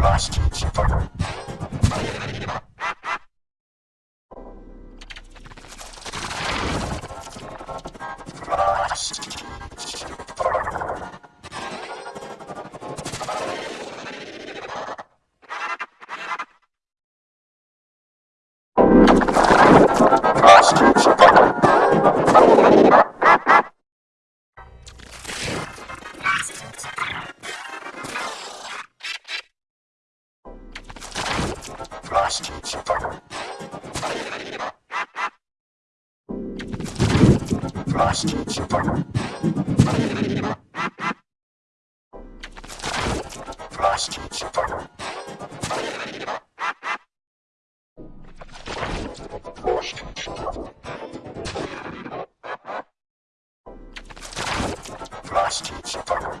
last if ever. Prostitutes if ever. Prostitutes if Last survivor. Last survivor. Last survivor. Last survivor. Last survivor.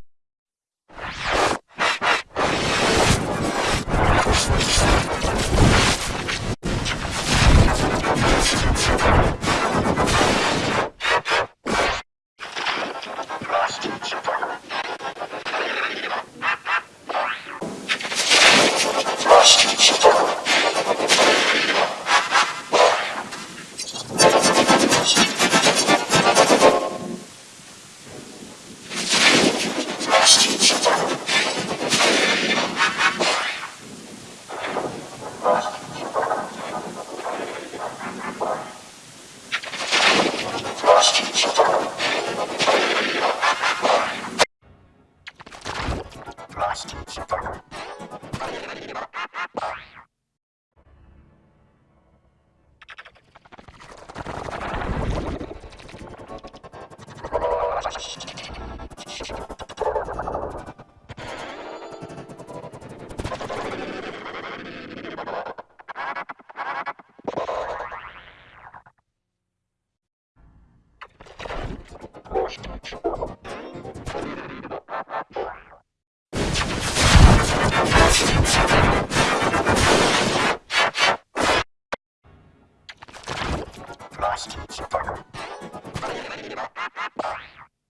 Lost.